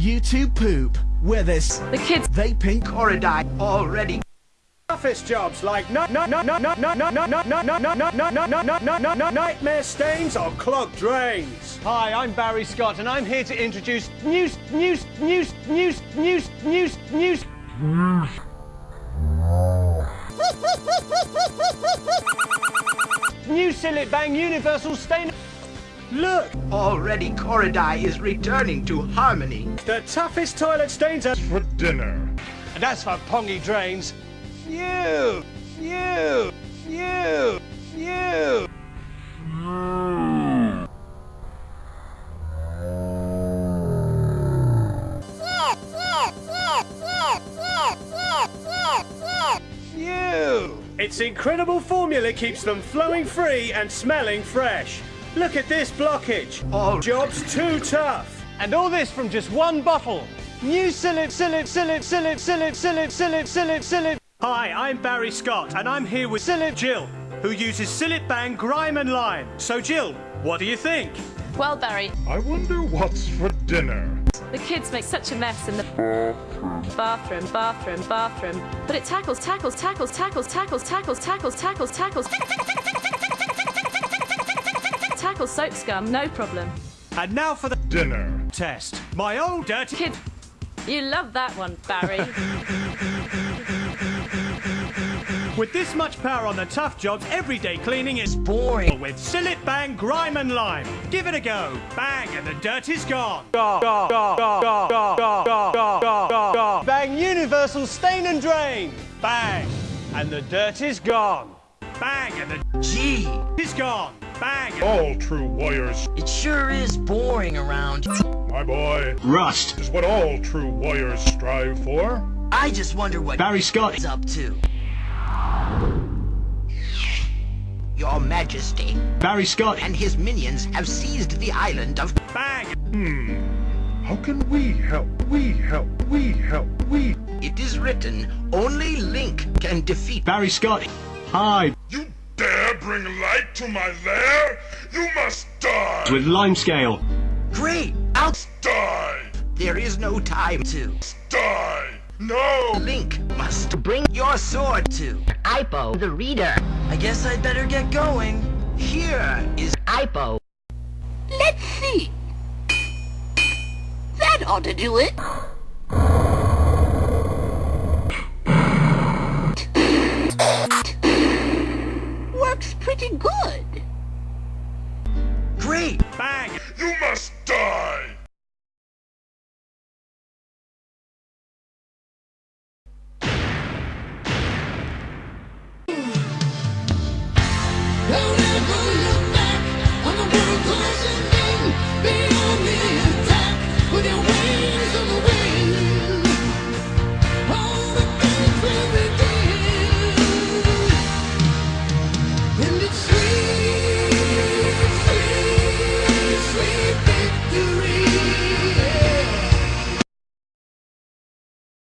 YouTube poop, where there's The kids vaping, Koridai already office jobs like no no no no no no no no no no no no no no no no no no no nightmare stains or clogged drains. Hi, I'm Barry Scott, and I'm here to introduce news, news, news, news, news, news, news. New Cillit Bang Universal Stain. Look, already Koridai is returning to harmony. the toughest toilet stains are for dinner. And as for Pongy Drains, you, you, you, you. You. its incredible formula keeps them flowing free and smelling fresh. Look at this blockage. All Job's too tough. And all this from just one bottle. New Cillit, Cillit, Cillit, Cillit, Cillit, Cillit, Cillit, Cillit, Cillit. Hi, I'm Barry Scott, and I'm here with Cillit Jill, who uses Cillit Bang Grime and Lime. So, Jill, what do you think? Well, Barry, I wonder what's for dinner. the kids make such a mess in the bathroom, bathroom, bathroom. But it tackles, tackles, tackles, tackles, tackles, tackles, tackles, tackles, tackles. Tackles soap scum, no problem. And now for the Dinner. test. My old dirty Kid, you love that one, Barry. With this much power on the tough jobs, everyday cleaning is boring. with Cillit Bang Grime and Lime. Give it a go. Bang, and the dirt is gone. Bang Universal Stain and Drain. Bang. And the dirt is gone. Bang, and the G is gone. Bang. All true warriors, it sure is boring around. my boy, Rust. is what all true warriors strive for. I just wonder what Barry Scott. is up to. Your Majesty Barry Scott. and his minions have seized the island of Bang. Hmm. How can we help? We help. We help. We. It is written, only Link can defeat Barry Scott. Hi. You dare bring light to my lair? You must die. With Limescale. Great! I'll Die. There is no time to. Die. No. Link must bring your sword to Ipo the reader. I guess I'd better get going. Here is Ipo. Let's see. That ought to do it. Pretty good. Great! Bang. You must die. Don't ever look back on the world closing victory.